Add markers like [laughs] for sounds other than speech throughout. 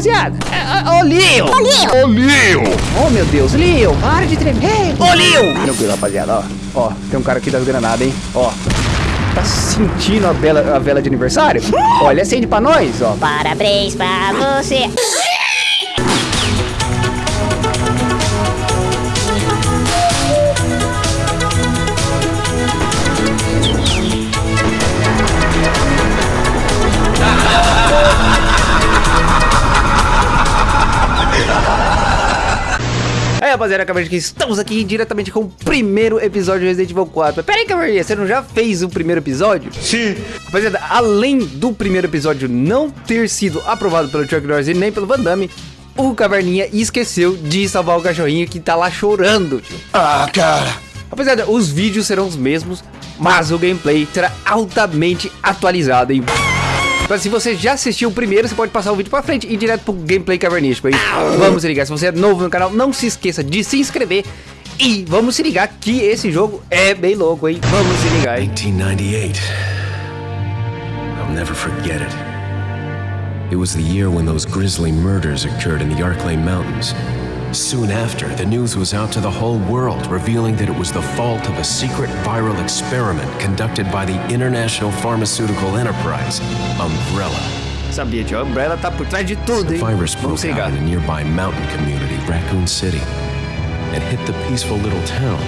rapaziada. É, Ô, Leo. Ô, Leo! Ô, Leo! Oh, meu Deus, Leo, para de tremer. Ô, Leo. Tranquilo, rapaziada, ó. Ó, tem um cara aqui das granadas, hein. Ó. Tá sentindo a vela, a vela de aniversário? Olha, acende pra nós, ó. Parabéns pra você! Aí, rapaziada, que estamos aqui diretamente com o primeiro episódio de Resident Evil 4. Mas pera aí, Caverninha, você não já fez o primeiro episódio? Sim. Rapaziada, além do primeiro episódio não ter sido aprovado pelo Chuck Norris e nem pelo Van Damme, o Caverninha esqueceu de salvar o cachorrinho que tá lá chorando, tio. Ah, cara. Rapaziada, os vídeos serão os mesmos, mas o gameplay será altamente atualizado, hein? Então, se você já assistiu o primeiro, você pode passar o vídeo pra frente e ir direto pro gameplay cavernístico aí. Vamos se ligar, se você é novo no canal, não se esqueça de se inscrever. E vamos se ligar que esse jogo é bem louco, hein? Vamos se ligar, hein? 1998. I'll never forget it. It was the year when those grisly murders occurred in the Arklay Mountains. Soon after, the news was out to the whole world, revealing that it was the fault of a secret viral experiment conducted by the international pharmaceutical enterprise, Umbrella. Sabia. A Umbrella tá por trás de tudo, The hein? virus Vamos broke out in a nearby mountain community, Raccoon City, and hit the peaceful little town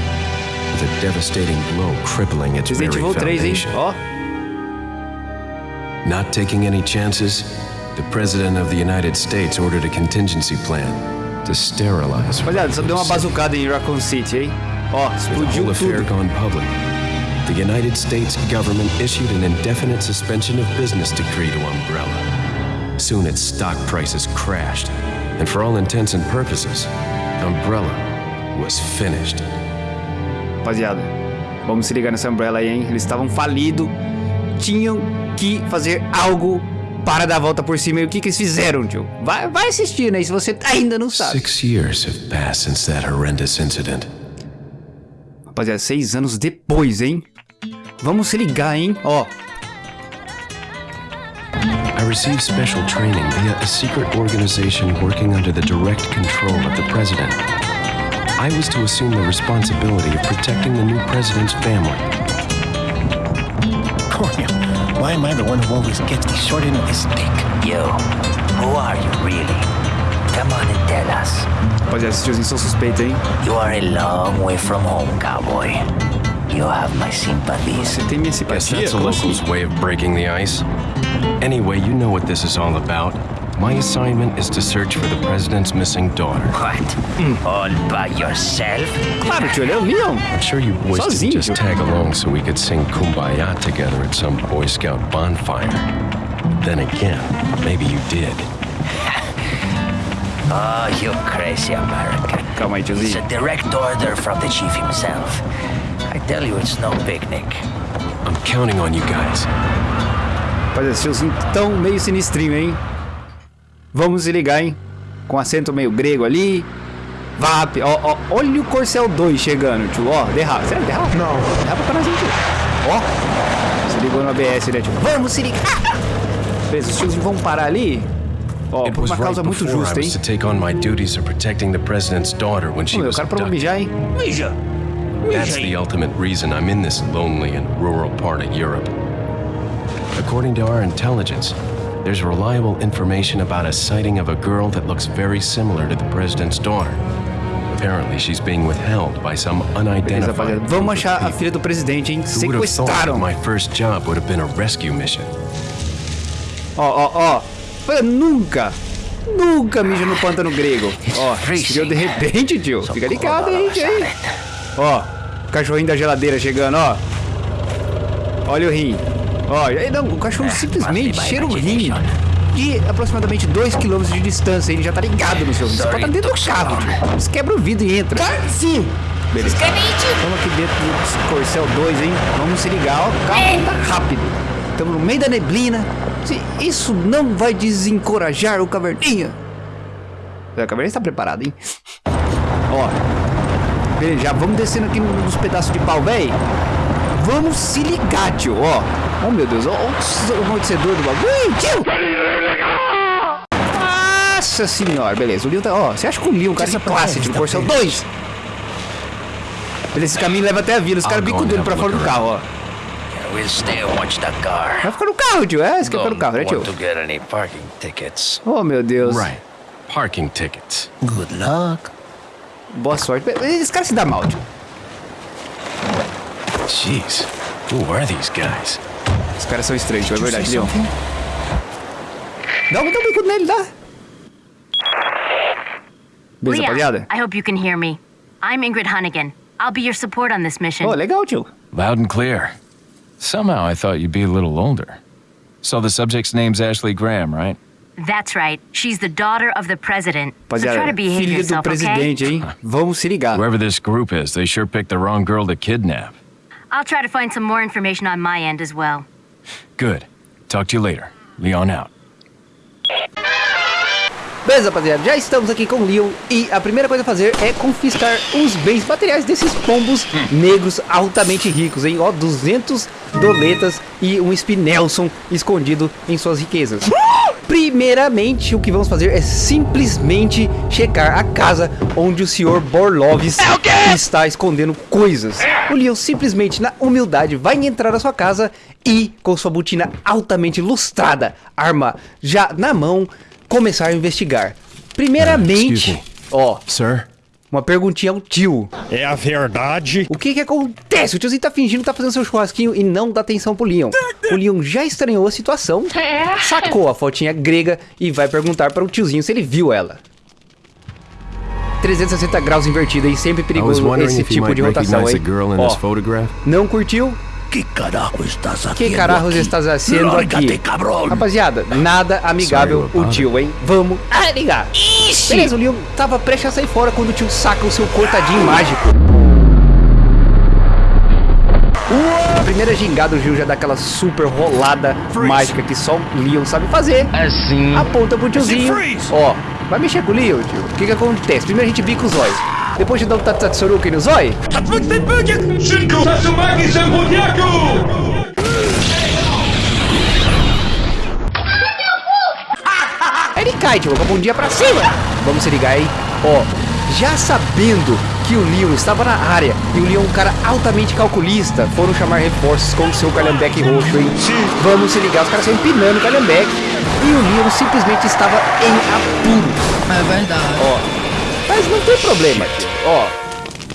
with a devastating blow crippling its Resident very Evil 3, hein? foundation. Ó. Not taking any chances, the President of the United States ordered a contingency plan to sterilize. Rapaziada, só deu uma bazucada em Raccoon City, hein? Ó, explodiu tudo. gone public, the United States government issued an indefinite suspension of business decree to Umbrella. Soon its stock prices crashed, and for all intents and purposes, Umbrella was finished. Rapaziada, vamos se ligar nessa Umbrella aí, hein? Eles estavam falidos, tinham que fazer algo para dar a volta por cima. E o que, que eles fizeram, tio? Vai, vai assistindo aí, se você ainda não sabe. Six years have passed since that horrendous incident. Rapaziada, seis anos depois, hein? Vamos se ligar, hein? Ó, I received special training via a secret organization working under the direct control of the president. I was to assume the responsibility of protecting the new president's family. Cornel, why am I the one who always gets the short end of the stick? You, who are you really? Come on and tell us. rapaziada, esses tiozinhos são suspeitos, hein? You are a long way from home, cowboy. You have my sympathies. Você tem minha Guess simpatia? that's a Como assim? local's way of breaking the ice. Anyway, you know what this is all about. My assignment is to search for the president's missing daughter. What? Hmm. All by yourself? Claro, tio, ele é o Leon. I'm sure you boys Sozinho, didn't just tag along so we could sing Kumbaya together at some Boy Scout bonfire. Then again, maybe you did. [laughs] Oh, you crazy American. Calma aí, It's a direct order from the chief himself. I tell you, it's no picnic. I'm counting on you guys. Rapaziada, esses tiozinhos tão meio sinistrinho, hein? Vamos se ligar, hein? Com acento meio grego ali. VAP, ó, ó, olha o Corcel 2 chegando, tio, ó, derrapa, sério, derrapa? Não. Derrapa pra nós, hein, tio. Ó, se ligou no ABS, né, tio? Vamos se ligar. Beleza, os tiozinhos vão parar ali. Ó, It por uma right causa muito justa, hein? meu, o cara pra abducted. mijar, hein? Mija! That's the ultimate reason I'm in this lonely and rural part of Europe. According to our intelligence, there's reliable information about a sighting of a girl that looks very similar to the president's daughter. Apparently, she's being withheld by some unidentified. Vamos achar a filha do presidente, hein? Sequestraram. my first job would have been a rescue mission? Ó, ó, ó. Nunca, nunca mija no pântano grego. Ó, chegou de repente, tio. Fica ligado aí, tio. Ó, cachorrinho da geladeira chegando, ó. Olha o rim. Ó, aí não, o cachorro simplesmente cheira o rim de aproximadamente 2 km de distância. Ele já tá ligado no seu rim. Você pode estar dentro do carro, tio. Você quebra o vidro e entra. Sim. Beleza. Estamos aqui dentro do Corcel 2, hein? Vamos se ligar, ó. O carro tá rápido. Estamos no meio da neblina. Se isso não vai desencorajar o Caverninha. O Caverninha está preparado, hein? Ó. Beleza, já vamos descendo aqui nos pedaços de pau, véi. Vamos se ligar, tio, ó. Oh, meu Deus, ó, ó o amortecedor do bagulho. Ih, tio! Nossa senhora, beleza. O Leon tá. Ó, você acha que o Leon é um cara de classe, tipo, Porcel 2? Beleza, esse caminho leva até a vila. Os caras bicudundo pra fora do carro, ó. We'll stay and watch the car. Vai ficar no carro, tio. É, você quer ficar no carro, né, tio? want to get any parking tickets. Oh, meu Deus. Right. Parking tickets. Good luck. Boa sorte. Esse cara se dá mal, tio. Jeez. Who are these guys? Os caras são estranhos, tio. É verdade, Leon. Dá um, dá um bicudo nele, dá. Beleza, rapaziada? I hope you can hear me. I'm Ingrid Hunnigan. I'll be your support on this mission. Oh, legal, tio. Loud and clear. Somehow I thought you'd be a little older. So the subject's name's Ashley Graham, right? That's right. She's the daughter of the president. So try to behave filha do yourself, okay? hein? Vamos se ligar. Whoever this group is, they sure picked the wrong girl to kidnap. I'll try to find some more information on my end as well. Good. Talk to you later. Leon out. Beleza, rapaziada, já estamos aqui com o Leon e a primeira coisa a fazer é confiscar os bens materiais desses pombos negros altamente ricos, hein? Ó, 200 doletas e um Spinelson escondido em suas riquezas. Primeiramente, o que vamos fazer é simplesmente checar a casa onde o Sr. Borlovis está escondendo coisas. O Leon simplesmente, na humildade, vai entrar na sua casa e, com sua botina altamente lustrada, arma já na mão, começar a investigar. Primeiramente, me. ó, Sir? uma perguntinha ao tio. É a verdade. O que que acontece? O tiozinho tá fingindo que tá fazendo seu churrasquinho e não dá atenção pro Leon. O Leon já estranhou a situação, [laughs] sacou a fotinha grega e vai perguntar para o tiozinho se ele viu ela. 360 graus invertida e sempre perigoso esse tipo de rotação, hein? Ó, não curtiu? Que carajo estás aqui? Que carajos estás haciendo aqui? Rapaziada, nada amigável Sorry, o tio, hein? Vamos ah, ligar. Beleza, o Leon tava prestes a sair fora quando o tio saca o seu cortadinho mágico. A primeira gingada, o Gil já dá aquela super rolada mágica que só o Leon sabe fazer. Assim. Aponta pro tiozinho. Ó, vai mexer com o Leon, tio. O que que acontece? Primeiro a gente bica os olhos. Depois de dar um Tatsuruki no zóio, Szybko! Tatsumaki! Aí ele cai, tio, com a bundinha pra cima. Vamos se ligar aí. Ó, já sabendo que o Leon estava na área e o Leon é um cara altamente calculista, foram chamar reforços com o seu calhambeque roxo, hein? Vamos se ligar, os caras estão empinando o calhambeque e o Leon simplesmente estava em apuro. É verdade. Ó, mas não tem problema, tio. Ó,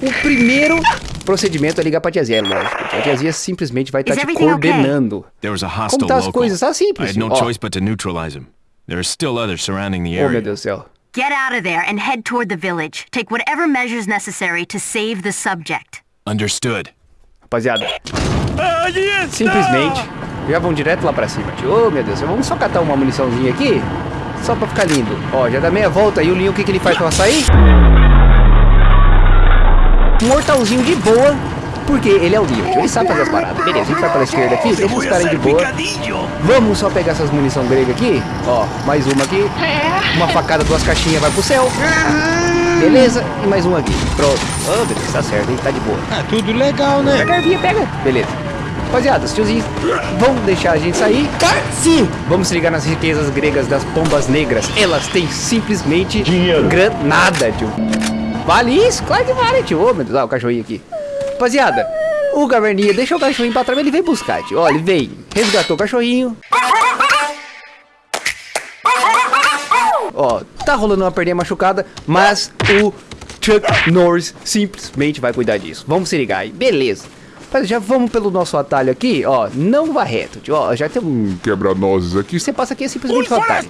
o primeiro procedimento é ligar pra tiazinha, é lógico. A tiazinha simplesmente vai estar Is te okay? coordenando. There was a Como tá as coisas? Tá I simples. had no Ó, choice but to neutralize him. There are still others surrounding the Oh, meu area. Deus do céu. Get out of there and head toward the village. Take whatever measures necessary to save the subject. Understood. Rapaziada, simplesmente já vão direto lá pra cima, tio. Ô, meu Deus, vamos só catar uma muniçãozinha aqui, só pra ficar lindo. Ó, já dá meia volta e o Leon, o que, que ele faz pra sair? Mortalzinho de boa, porque ele é o Leon. Ele sabe fazer as paradas. Beleza, a gente vai pela esquerda aqui, deixa os caras de boa. Vamos só pegar essas munição grega aqui. Ó, mais uma aqui. Uma facada, duas caixinhas, vai pro céu. Beleza, e mais uma aqui. Pronto. Oh, beleza, tá certo, hein? Tá de boa. Ah, tudo legal, né? Pega pega. Beleza. Rapaziada, os tiozinhos vão deixar a gente sair? Sim! Vamos se ligar nas riquezas gregas das pombas negras. Elas têm simplesmente granada, tio. Vale isso? Claro que vale, tio. Ô, meu Deus, ó, o cachorrinho aqui. Rapaziada, o caverninha deixou o cachorrinho pra trás, ele veio buscar, tio. Ó, ele veio, resgatou o cachorrinho. Ó, tá rolando uma perninha machucada, mas o Chuck Norris simplesmente vai cuidar disso. Vamos se ligar aí. Beleza. Mas já vamos pelo nosso atalho aqui, ó. Não vá reto, tio. Ó, já tem um Quebra-nozes aqui. você passa aqui é simplesmente um atalho.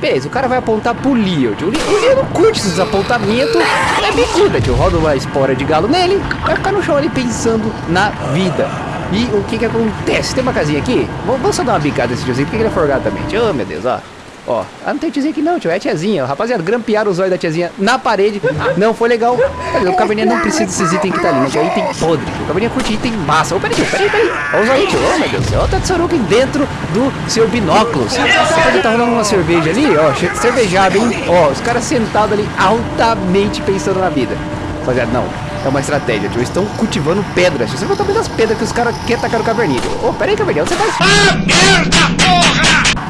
Beleza, o cara vai apontar pro Leo, tio. O Leo- não curte esses apontamentos. É bicuda, tio. Roda uma espora de galo nele, vai ficar no chão ali pensando na vida. E o que que acontece? Tem uma casinha aqui? Vamos vamos só dar uma bicada nesse tiozinho, porque ele é forgado também. Tio, oh, meu Deus, ó. Ó, ah, não tem tiozinho aqui não, tio. É tiazinha. Rapaziada, grampearam os olhos da tiazinha na parede. Não foi legal. Mas o caverninha não precisa desses itens que tá ali. Que é item podre. O caverninha curte item massa. Ô, peraí, tio. Peraí, peraí. Olha os olhos, tio. Ô, meu Deus do céu. Olha o Tatsuruki dentro do seu binóculos. Rapaziada, tá rolando uma cerveja ali, ó. Cervejada, hein? Ó, os caras sentados ali altamente pensando na vida. Rapaziada, não. É uma estratégia, tio. Estão cultivando pedras. Você vai também das pedras que os caras querem tacar no caverninha. tio. Ô, peraí, caverninha. Você vai?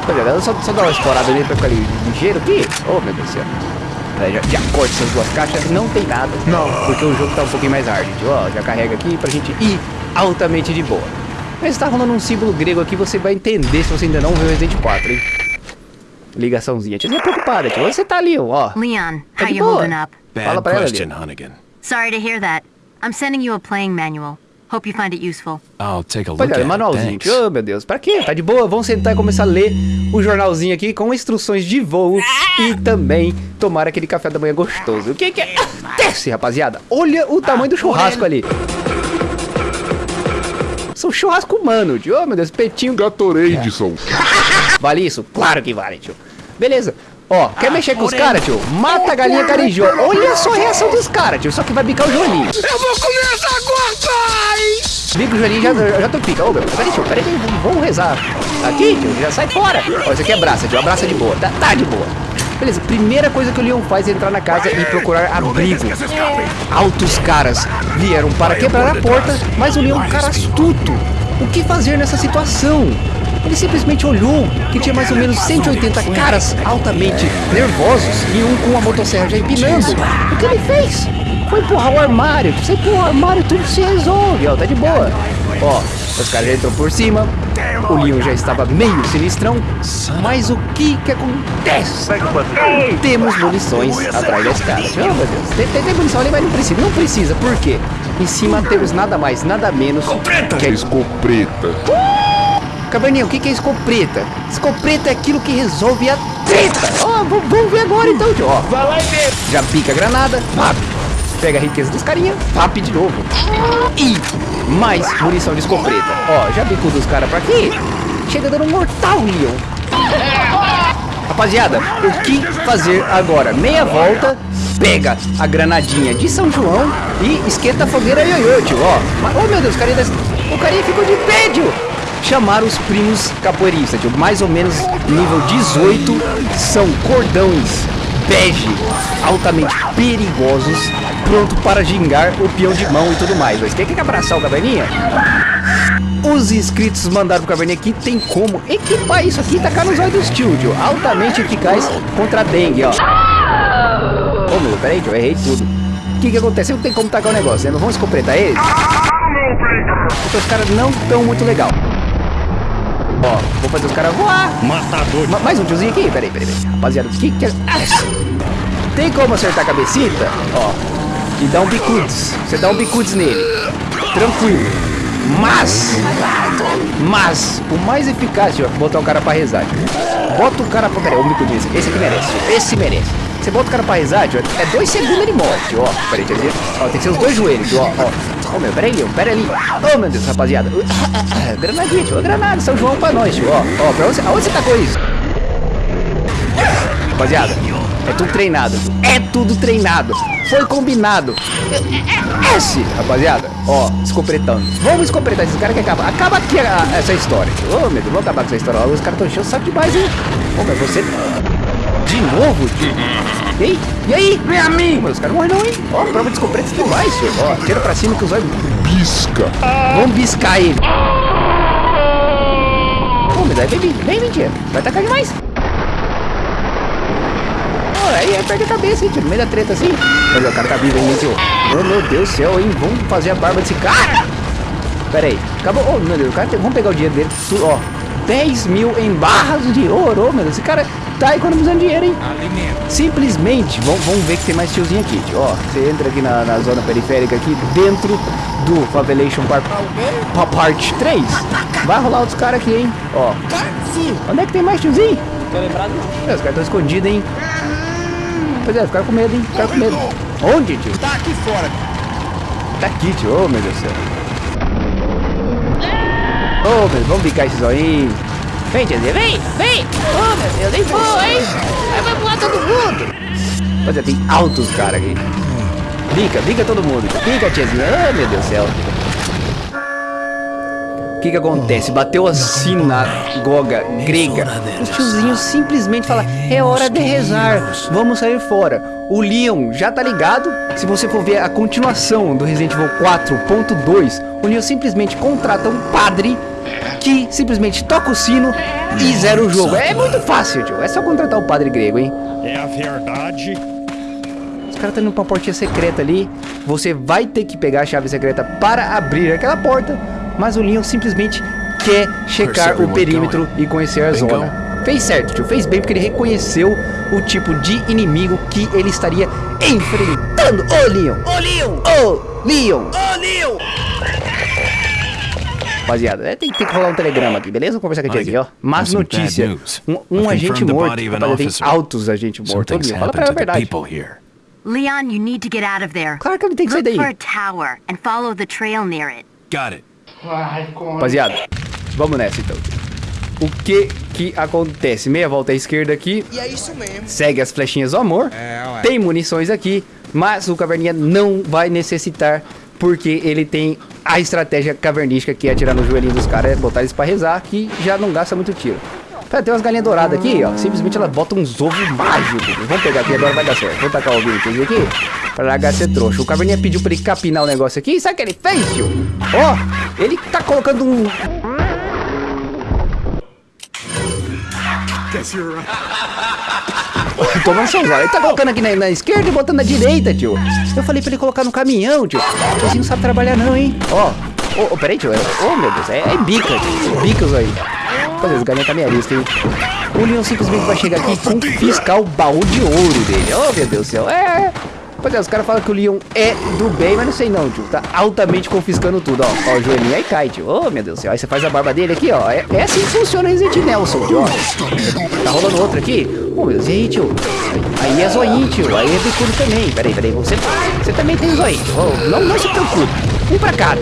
Rapaziada, só, só dar uma explorada nele pra ficar li- ligeiro aqui. Oh, meu Deus do céu. Já, já corta essas duas caixas, não tem nada. Não. Porque o jogo tá um pouquinho mais hard. gente. Ó, já carrega aqui pra gente ir altamente de boa. Mas tá rolando um símbolo grego aqui, você vai entender se você ainda não viu Resident 4, hein? Ligaçãozinha. Tia, preocupada, tio. Você tá ali, ó. Leon, Tá how de you boa. holding up? Fala Bad pra ela. Hunnigan. Sorry to hear that. I'm sending you a playing manual. Hope you find it useful. I'll take a look Olha, at it. manualzinho. Oh, meu Deus. Pra quê? Tá de boa? Vamos sentar e começar a ler o jornalzinho aqui com instruções de voo e também tomar aquele café da manhã gostoso. O que que é? Desce, rapaziada. Olha o tamanho do churrasco ali. São churrasco humano, tio. Oh, meu Deus. Petinho. Gatorade, são. Vale isso? Claro que vale, tio. Beleza. Ó, quer mexer com os caras, tio? Mata a galinha carijó. Olha só a reação dos caras, tio. Só que vai bicar o joelhinho. Eu vou comer essa gorda! Bico o joelhinho já, já, já tô pica. Ô, meu, peraí, tio, peraí, vamos- rezar. Aqui, tio, já sai fora. Ó, isso aqui é braça, tio, abraça de boa. Tá, tá de boa. Beleza, primeira coisa que o Leon faz é entrar na casa e procurar abrigo. Altos caras vieram para quebrar a porta, mas o Leon é um cara astuto. O que fazer nessa situação? Ele simplesmente olhou que tinha mais ou menos 180 caras altamente nervosos e um com a motosserra já empinando. O que ele fez? Foi empurrar o armário. Você empurra o armário, tudo se resolve, ó, tá de boa. Ó, os caras já entrou por cima. O Leon já estava meio sinistrão. Mas o que que acontece? Temos munições atrás das caras. Oh, meu Deus. Tem, tem, tem munição ali, mas não precisa. Não precisa, por quê? Em cima temos nada mais, nada menos que a Escopeta. Caverninha, o que que é escopeta? Escopeta é aquilo que resolve a treta. Ó, v- vamos ver agora então, tio. Ó, vai lá e vê. Já pica a granada, pap. Pega a riqueza dos carinha, pap de novo. E mais munição de escopeta. Ó, já bicou dos caras pra aqui. Chega dando um mortal, Leon. Rapaziada, o que fazer agora? Meia volta, pega a granadinha de São João e esquenta a fogueira ioiô, tio, ó. Mas, oh meu Deus, o carinha, das- o carinha ficou de pé, tio. Chamar os primos capoeiristas, tio. Mais ou menos nível 18, são cordões bege, altamente perigosos, pronto para gingar o peão de mão e tudo mais. Mas quem quer abraçar o caverninha? Os inscritos mandaram pro Caverninha aqui, tem como equipar isso aqui e tacar nos olhos dos tio, tio. Altamente eficaz contra a dengue, ó. Ô meu, peraí, tio, eu errei tudo. O que que acontece? Não tem como tacar o negócio, né? Não vamos completar eles? Porque os caras não estão muito legal. Ó, vou fazer os caras voar. Matador. Ma- mais um tiozinho aqui? Peraí, peraí, peraí. Rapaziada, o que que é... Tem como acertar a cabecita? Ó, e dá um bicudes. Você dá um bicudes nele. Tranquilo. Mas, mas, o mais eficaz, tio, é botar o cara pra rezar. tio. Bota o cara pra... Peraí, um bicudinho. Esse aqui merece, tio. Esse merece. Você bota o cara pra rezar, tio, é dois segundos ele morre, tio, ó. Peraí, tiozinho. Ó, tem que ser os dois joelhos, tio, ó, ó. Ô, meu, peraí, Leon, pera ali. Ô, meu Deus, rapaziada. Granadinha, tio, granada, São João pra nós, tio, ó. Ó, pra onde, aonde você tacou isso? Rapaziada, é tudo treinado. É tudo treinado. Foi combinado. Esse, rapaziada. Ó, escopretando. Vamos escopretar esses caras que acaba. Acaba aqui a- essa história. Ô, meu Deus, vamos acabar com essa história. Os caras estão enchendo o saco demais, hein? Ô, mas você. Novo, tio? E aí? E aí? Vem a mim! Mas os caras não, hein? Ó, prova de escopeta e tudo mais, tio. Ó, tira pra cima que os olhos. Pisca. Vamos biscar ele. Ô, me dá, vem, mentira. Vai tacar demais. Aí, aí perde a cabeça, hein, tio, no meio da treta assim. Mas o cara tá vivo ainda, tio. Oh, meu Deus do céu, hein? Vamos fazer a barba desse cara. Pera aí, acabou. Oh, meu Deus, o cara tem... vamos pegar o dinheiro dele. Ó, 10 mil em barras de ouro. Oh, meu Deus, esse cara tá economizando dinheiro, hein? Simplesmente, vamos, ver que tem mais tiozinho aqui, tio. Ó, você entra aqui na, na zona periférica aqui, dentro do Favelation Park, pa- Part 3. Vai rolar outros caras aqui, hein? Ó. Onde é que tem mais tiozinho? É, os caras estão escondidos, hein? Pois é, ficaram com medo, hein? Ficaram com medo. Onde, tio? Tá aqui fora. Tá aqui, tio. Ô, meu Deus do céu. Ô, meu, vamos bicar esses zoinhos. Vem, tiozinho, vem, vem. Ô, meu Deus, nem foi, hein? Vai, vai voar todo mundo. É, tem altos caras aqui. Bica, bica todo mundo. Bica, tiazinha. Ô, meu Deus do céu. O que que acontece? Bateu a sinagoga grega. Os tiozinhos simplesmente falam, é hora de rezar, vamos sair fora. O Leon já tá ligado. Se você for ver a continuação do Resident Evil 4.2, o Leon simplesmente contrata um padre que simplesmente toca o sino e zera o jogo. É muito fácil, tio. É só contratar o padre grego, hein? É a verdade. Os caras estão indo pra portinha secreta ali. Você vai ter que pegar a chave secreta para abrir aquela porta. Mas o Leon simplesmente quer checar o perímetro e conhecer a zona. Fez certo, tio. Fez bem porque ele reconheceu o tipo de inimigo que ele estaria enfrentando. Ô, Leon! Ô, Leon! Ô, Leon! Ô, Leon! Rapaziada, é, tem, tem que rolar um telegrama aqui, beleza? Vamos conversar com a tia aqui, ó. Mas notícia. Um, um agente morto. Rapaziada, tem altos agentes mortos. Fala pra ela a verdade. Leon, you need to get out of there. Claro que ele tem que sair Look daí. for a tower and follow the trail near it. Got it. Rapaziada, vamos nessa então. O que que acontece? Meia volta à esquerda aqui. E é isso mesmo. Segue as flechinhas do amor. Tem munições aqui, mas o Caverninha não vai necessitar, porque ele tem a estratégia cavernística que é atirar no joelhinho dos caras, é botar eles pra rezar, que já não gasta muito tiro. Pera, tem umas galinhas douradas aqui, ó. Simplesmente ela bota uns ovos mágicos. Vamos pegar aqui, agora vai dar certo. Vamos tacar o ovinho aqui pra largar ser trouxa. O Caverninha pediu pra ele capinar o negócio aqui. Sabe o que ele fez, tio? Ó, ele tá colocando um... Toma um Ele tá colocando aqui na, na esquerda e botando na direita, tio. Eu falei pra ele colocar no caminhão, tio. Tiozinho não sabe trabalhar não, hein? Ó. Ô, oh, peraí, tio. Ô, meu Deus. É, é bica, tio. Bicas aí. Olha, os galinhas tá meio arista, hein? O Leon simplesmente vai chegar aqui com fiscar o baú de ouro dele. Oh, meu Deus do céu. É... Pois é, os caras falam que o Leon é do bem, mas não sei não, tio. Tá altamente confiscando tudo, ó. Ó, o joelhinho aí cai, tio. Oh, meu Deus do céu. Aí você faz a barba dele aqui, ó. É, é assim que funciona o Resident Nelson, tio. Tá rolando outro aqui? Oh, meu Deus. E aí, tio? Aí é zoinho, tio. Aí é bicudo também. Peraí, peraí. Você, você também tem zoinho, tio. Oh, não, não se preocupe. Um pra cada.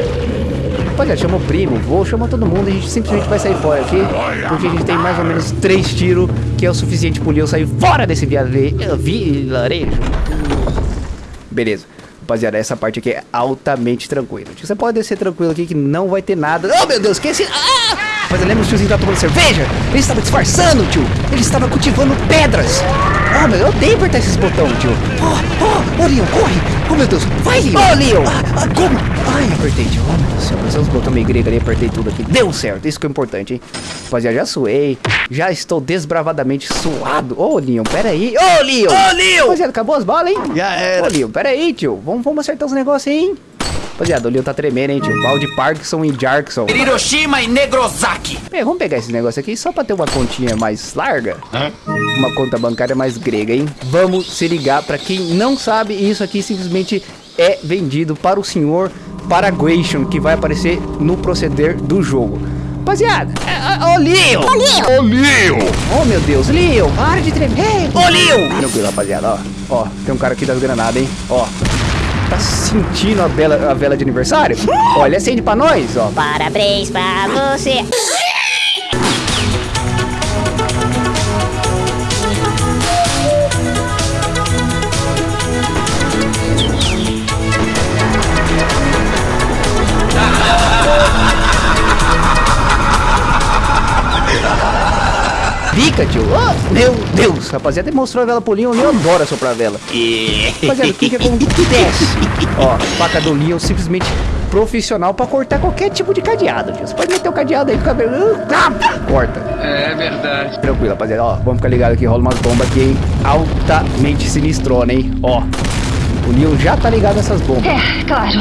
Rapaziada, chama o primo, vou, chama todo mundo e a gente simplesmente vai sair fora aqui. Porque a gente tem mais ou menos três tiros, que é o suficiente pro Leon sair fora desse vilarejo. Beleza. Rapaziada, essa parte aqui é altamente tranquila. Você pode descer tranquilo aqui que não vai ter nada. Oh, meu Deus, que esse... Ah! Mas que o tiozinho tava tomando cerveja. Ele estava disfarçando, tio. Ele estava cultivando pedras. Oh, meu, eu odeio apertar esses botões, tio. Oh, oh, oh, Leon, corre. Oh, meu Deus. Vai, Leon. Oh, Leon. Ah, ah, como? Ai, apertei, tio. Oh, meu Deus do céu. Mas os botões meio ali, apertei tudo aqui. Deu certo. Isso que é importante, hein. Rapaziada, já suei. Já estou desbravadamente suado. Ô, oh, Leon, pera aí. Ô, oh, Leon. Ô, oh, Leon. Rapaziada, acabou as balas, hein? Já era. Ô, Leon, pera aí, tio. Vamos, vamos acertar os negócios aí, hein? Rapaziada, o Leon tá tremendo, hein, tio? Balde Parkinson e Jarkson. Hiroshima e Negrozaki. Bem, vamos pegar esse negócio aqui só pra ter uma continha mais larga. Uma conta bancária mais grega, hein? Vamos se ligar. Pra quem não sabe, isso aqui simplesmente é vendido para o senhor Paraguation, que vai aparecer no proceder do jogo. Rapaziada, ô Leon! Ô Leon! Ô, Leon! Oh meu Deus, Leon, para de tremer! Ô Leon! Tranquilo, rapaziada, ó. Ó, tem um cara aqui das granadas, hein? Ó. Tá sentindo a vela, a vela de aniversário? Olha, acende pra nós, ó. Parabéns pra você. Pica, tio. Oh, meu Deus, rapaziada, mostrou a vela pro Leon. O Leon adora soprar a vela. Rapaziada, o que que acontece? [laughs] Ó, faca do Leon simplesmente profissional pra cortar qualquer tipo de cadeado, tio. Você pode meter o cadeado aí com o cabelo. Ah, corta. É verdade. Tranquilo, rapaziada. Ó, vamos ficar ligado aqui. Rola umas bombas aqui, hein? Altamente sinistrona, hein? Ó, o Leon já tá ligado nessas bombas. É, claro.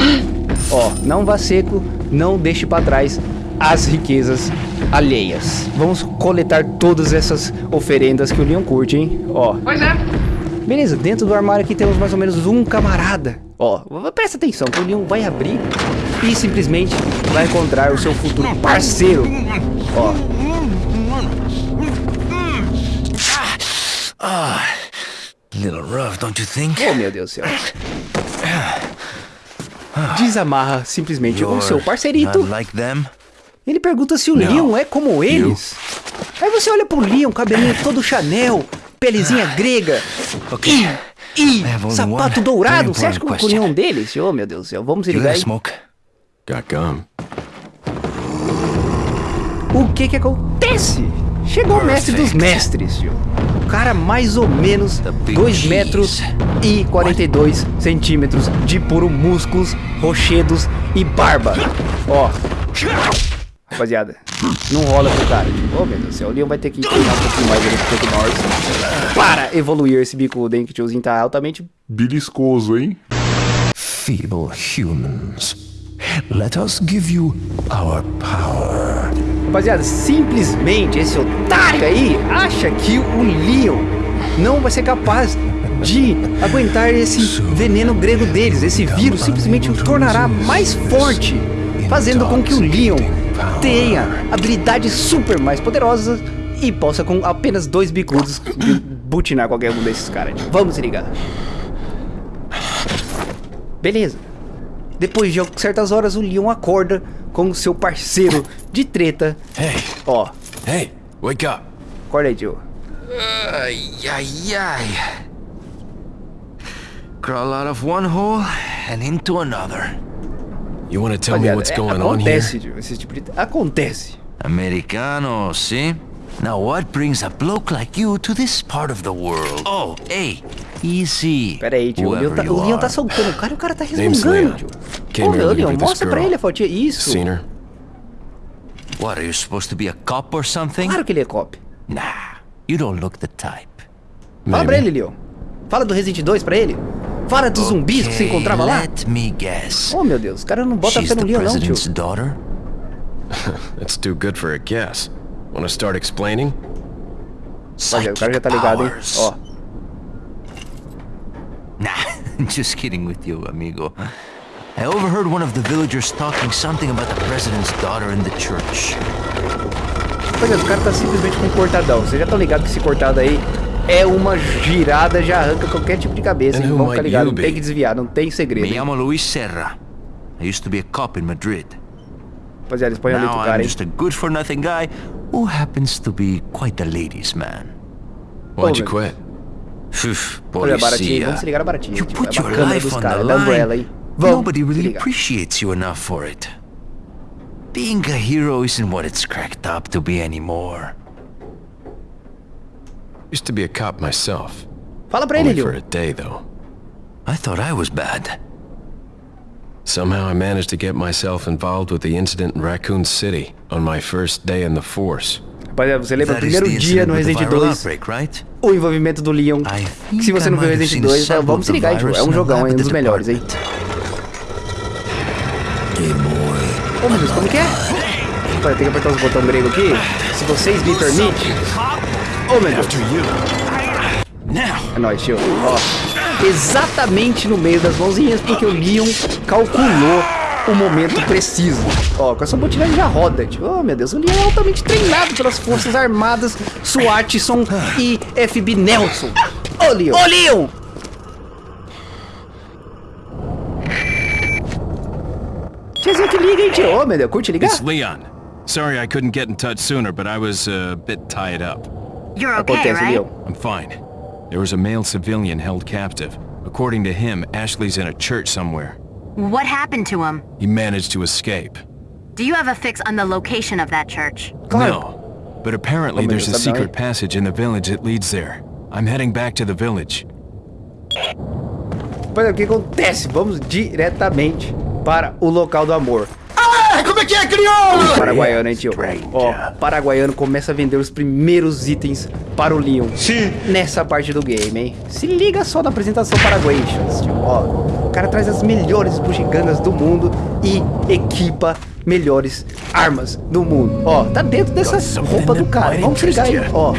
Ó, não vá seco, não deixe pra trás as riquezas alheias. Vamos coletar todas essas oferendas que o Leon curte, hein? Ó. Pois é. Beleza, dentro do armário aqui temos mais ou menos um camarada. Ó, presta atenção, que o Leon vai abrir e simplesmente vai encontrar o seu futuro parceiro. Ó. Ah, little rough, don't you think? Oh, meu Deus do céu. Desamarra simplesmente o seu parceirito. Not like them. Ele pergunta se o Leon é como eles. Aí você olha pro Leon, cabelinho todo Chanel, pelezinha grega. Ok. E have only sapato dourado. Você acha que o Leon é um deles? Oh, meu Deus do céu. Vamos se ligar aí. smoke? Got gum. O que que acontece? Chegou o mestre dos mestres, tio. O cara mais ou menos 2 metros e 42 centímetros de puro músculos, rochedos e barba. Ó. Rapaziada, não rola pro cara. Oh, meu Deus do céu. O Leon vai ter que treinar um pouquinho mais ele do que nós. Para evoluir esse bicudo, hein? Que o tiozinho tá altamente... Beliscoso, hein? Feeble humans. Let us give you our power. Rapaziada, simplesmente esse otário aí acha que o Leon não vai ser capaz de aguentar esse veneno grego deles. Esse vírus simplesmente o tornará mais forte, fazendo com que o Leon tenha habilidades super mais poderosas e possa com apenas dois bicudos butinar qualquer um desses caras. Vamos se ligar. Beleza. Depois de certas horas, o Leon acorda com o seu parceiro de treta. Hey, Ó, hey, wake up. acorda aí, tio. Ay, ay, ay. Crawl out of one hole and into another. You want to tell me what's é, going on here? acontece. Esse tipo de... Acontece. Americano, see? Now what brings a bloke like you to this part of the world? Oh, hey, easy. Pera aí, tio. O Leon, tá, o Leon tá soltando o cara e o cara tá resmungando, Leon. tio. Came Ô, here meu, looking Leon, mostra pra ele a fotinha. Isso. Seen her? What, are you supposed to be a cop or something? Claro que ele é cop. Nah, you don't look the type. Fala pra Maybe. ele, Leon. Fala do Resident 2 pra ele. Fala dos zumbis que você Okay, encontrava lá. Let me guess. Oh, meu Deus. O cara não bota fé no Leon, não, tio. president's daughter? [laughs] That's too good for a guess. Want to start explaining? Rapaziada, o cara já tá ligado, hein? powers. Ó. [laughs] Nah, [laughs] just kidding with you, amigo. I overheard one of the villagers talking something about the president's daughter in the church. Rapaziada, o cara tá simplesmente com um cortadão. Vocês já estão ligados que esse cortado aí é uma girada, já arranca qualquer tipo de cabeça. Hein? Vamos ficar you Não tem que desviar, não tem segredo. Me llamo Luis Serra. I used to be a cop in Madrid. Rapaziada, espanhol Now pro I'm cara, hein? just a good-for-nothing guy who happens to be quite a ladies' man. Why'd you quit? Phew, Olha, baratinho. policia. Vamos se ligar na baratinha. You tio. put é your life on caras, the Umbrella, hein? Vamos Nobody se really ligar. appreciates you enough for it. Being a hero isn't what it's cracked up to be anymore. Used to be a cop myself. Fala pra ele, Only for a day, though. I thought I was bad. Somehow I managed to get myself involved with the incident in Raccoon City on my first day in the force. Rapaziada, você lembra o primeiro the dia no Resident viral 2, outbreak, right? o envolvimento do Leon. Que se você não viu Resident seen 2, several vamos se ligar, tio. É um jogão, é um dos the melhores, hein? Ô, meu Deus, como que é? Pera, tem que apertar os botões grego aqui. Se vocês me permitem. Meu Deus. É nóis, tio. Ó, exatamente no meio das mãozinhas, porque o Leon calculou o momento preciso. Ó, com essa botina ele já roda, tio. Oh, meu Deus, o Leon é altamente treinado pelas Forças Armadas, SWATson e FB Nelson. Ô, Leon. Ô, Leon! Tiozinho que liga, hein, tio? Ô, meu Deus, curte ligar? It's Leon. Sorry I couldn't get in touch sooner, but I was uh, a bit tied up. You're okay, right? Leon. I'm fine. There was a male civilian held captive. According to him, Ashley's in a church somewhere. What happened to him? He managed to escape. Do you have a fix on the location of that church? No. But apparently there's a Deus, sabe não, secret passage in the village that leads there. I'm heading back to the village. Pois é, o que acontece? Vamos diretamente para o local do amor. É que é, crioulo? Paraguaiano, hein, tio? Ó, paraguaiano começa a vender os primeiros itens para o Leon. Sim. Nessa parte do game, hein? Se liga só na apresentação paraguaians, tio. Ó, o cara traz as melhores bugigangas do mundo e equipa melhores armas do mundo. Ó, tá dentro dessa roupa do cara. Vamos ligar aí, ó.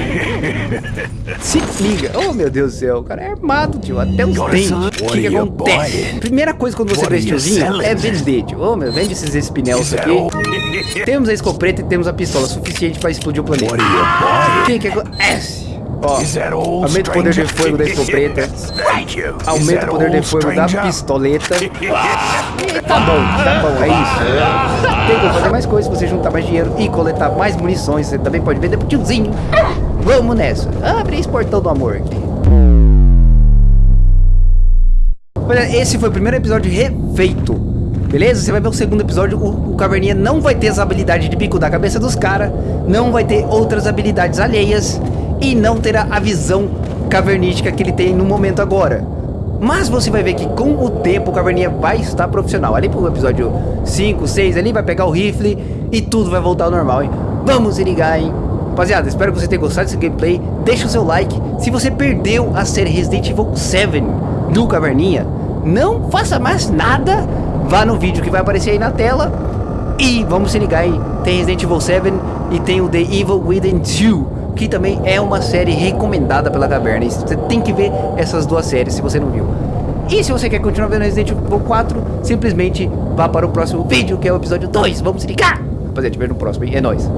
Se liga. Oh, meu Deus do céu. O cara é armado, tio. Até os dentes. O que, que acontece? Primeira coisa quando você vê esse tiozinho é vender, tio. Oh, meu, vende esses espinels aqui. Temos a escopeta e temos a pistola suficiente pra explodir o planeta. O que que acontece? Ó, aumenta o poder de fogo da escopeta. Aumenta o poder de fogo da pistoleta. [laughs] Tá bom, tá bom, é isso. Tem como fazer mais coisas se você juntar mais dinheiro e coletar mais munições. Você também pode vender pro tiozinho. Vamos nessa. Abre esse portão do amor. Olha, esse foi o primeiro episódio refeito. Beleza? Você vai ver o segundo episódio. O, o Caverninha não vai ter as habilidades de bico da cabeça dos caras. Não vai ter outras habilidades alheias. E não terá a visão cavernística que ele tem no momento agora. Mas você vai ver que com o tempo o Caverninha vai estar profissional. Ali pro episódio 5, 6, ali vai pegar o rifle e tudo vai voltar ao normal, hein? Vamos se ligar, hein? Rapaziada, espero que você tenha gostado desse gameplay. Deixa o seu like. Se você perdeu a série Resident Evil 7 do Caverninha, não faça mais nada. Vá no vídeo que vai aparecer aí na tela. E vamos se ligar aí. Tem Resident Evil 7 e tem o The Evil Within 2. Que também é uma série recomendada pela Caverna. Você tem que ver essas duas séries se você não viu. E se você quer continuar vendo Resident Evil 4, simplesmente vá para o próximo vídeo, que é o episódio 2. Vamos se ligar! Rapaziada, te vejo no próximo, hein? É nóis.